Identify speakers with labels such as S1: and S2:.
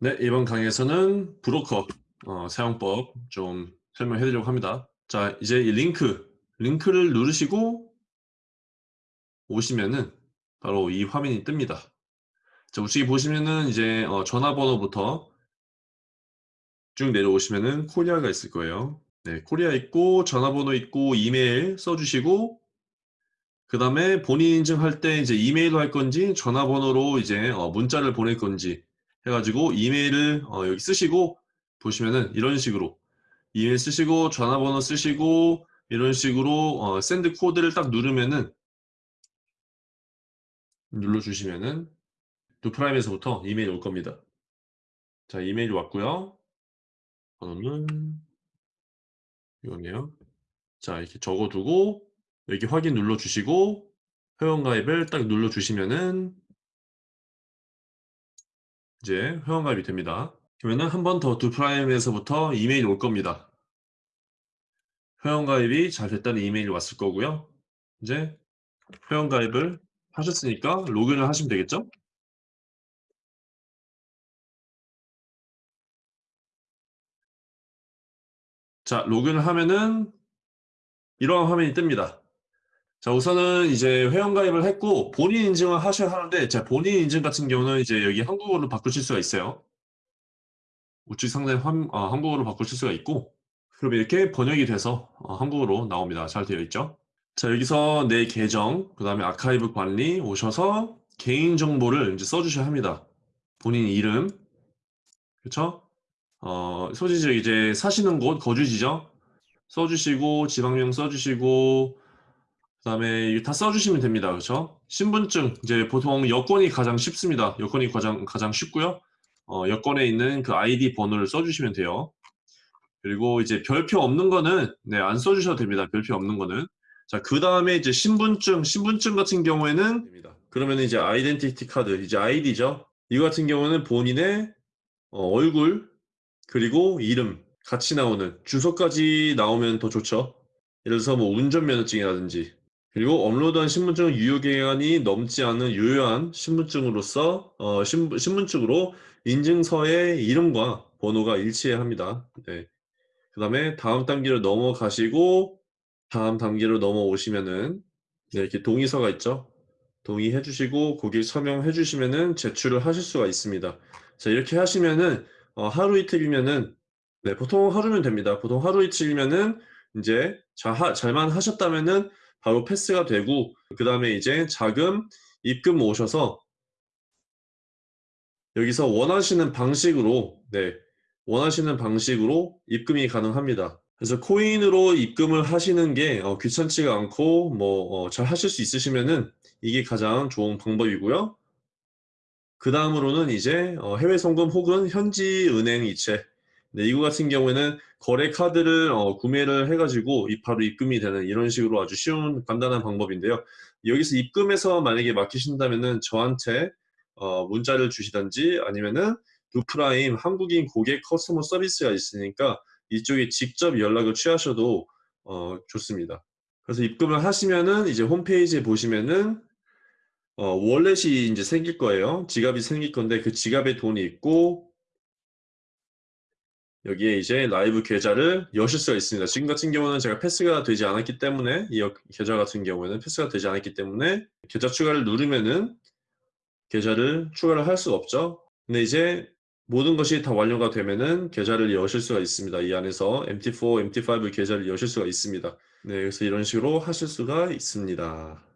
S1: 네, 이번 강의에서는 브로커 어, 사용법 좀 설명해 드리려고 합니다. 자, 이제 이 링크, 링크를 누르시고 오시면은 바로 이 화면이 뜹니다. 자, 우측에 보시면은 이제 어, 전화번호부터 쭉 내려오시면은 코리아가 있을 거예요. 네, 코리아 있고 전화번호 있고 이메일 써주시고 그 다음에 본인 인증할 때 이제 이메일로 할 건지 전화번호로 이제 어, 문자를 보낼 건지 해가지고 이메일을 어, 여기 쓰시고 보시면은 이런 식으로 이메일 쓰시고 전화번호 쓰시고 이런 식으로 어, send code를 딱 누르면은 눌러주시면은 Doo Prime에서부터 이메일 올 겁니다. 자 이메일이 왔고요. 번호는 이거네요. 자 이렇게 적어두고 여기 확인 눌러주시고 회원가입을 딱 눌러주시면은 이제 회원가입이 됩니다. 그러면은 한번 더 두 프라임에서부터 이메일이 올 겁니다. 회원가입이 잘 됐다는 이메일이 왔을 거고요. 이제 회원가입을 하셨으니까 로그인을 하시면 되겠죠? 자, 로그인을 하면은 이러한 화면이 뜹니다. 자, 우선은 이제 회원가입을 했고 본인 인증을 하셔야 하는데 자, 본인 인증 같은 경우는 이제 여기 한국어로 바꾸실 수가 있어요. 우측 상단에 환, 어, 한국어로 바꾸실 수가 있고 그럼 이렇게 번역이 돼서 어, 한국어로 나옵니다. 잘 되어 있죠? 자, 여기서 내 계정, 그 다음에 아카이브 관리 오셔서 개인정보를 이제 써주셔야 합니다. 본인 이름, 그쵸? 어, 소지지 이제 사시는 곳, 거주지죠? 써주시고, 지방명 써주시고, 그 다음에 다 써주시면 됩니다. 그쵸? 신분증, 이제 보통 여권이 가장 쉽습니다. 여권이 가장, 가장 쉽고요. 어, 여권에 있는 그 아이디 번호를 써주시면 돼요. 그리고 이제 별표 없는 거는, 네, 안 써주셔도 됩니다. 별표 없는 거는. 자, 그 다음에 이제 신분증, 신분증 같은 경우에는, 됩니다. 그러면 이제 아이덴티티 카드, 이제 아이디죠. 이거 같은 경우는 본인의 어, 얼굴, 그리고 이름 같이 나오는 주소까지 나오면 더 좋죠. 예를 들어서 뭐 운전면허증이라든지 그리고 업로드한 신분증 유효기간이 넘지 않은 유효한 신분증으로서 어, 신분, 신분증으로 인증서의 이름과 번호가 일치해야 합니다. 네. 그 다음에 다음 단계로 넘어가시고 다음 단계로 넘어오시면은 네, 이렇게 동의서가 있죠. 동의해 주시고 고객 서명해 주시면은 제출을 하실 수가 있습니다. 자 이렇게 하시면은 어, 하루 이틀이면은 네 보통 하루면 됩니다. 보통 하루 이틀이면은 이제 자, 하, 잘만 하셨다면은 바로 패스가 되고 그 다음에 이제 자금 입금 오셔서 여기서 원하시는 방식으로 네 원하시는 방식으로 입금이 가능합니다. 그래서 코인으로 입금을 하시는 게 어, 귀찮지가 않고 뭐잘 어, 하실 수 있으시면은 이게 가장 좋은 방법이고요. 그 다음으로는 이제 어, 해외 송금 혹은 현지 은행 이체 네, 이거 같은 경우에는 거래 카드를 어, 구매를 해가지고 바로 입금이 되는 이런 식으로 아주 쉬운 간단한 방법인데요. 여기서 입금해서 만약에 맡기신다면은 저한테 어, 문자를 주시던지 아니면은 두프라임 한국인 고객 커스터머 서비스가 있으니까 이쪽에 직접 연락을 취하셔도 어, 좋습니다. 그래서 입금을 하시면은 이제 홈페이지에 보시면은 어, 월렛이 이제 생길 거예요. 지갑이 생길 건데 그 지갑에 돈이 있고 여기에 이제 라이브 계좌를 여실 수가 있습니다. 지금 같은 경우는 제가 패스가 되지 않았기 때문에 이 계좌 같은 경우에는 패스가 되지 않았기 때문에 계좌 추가를 누르면은 계좌를 추가를 할 수가 없죠. 근데 이제 모든 것이 다 완료가 되면은 계좌를 여실 수가 있습니다. 이 안에서 MT4, MT5 계좌를 여실 수가 있습니다. 네, 그래서 이런 식으로 하실 수가 있습니다.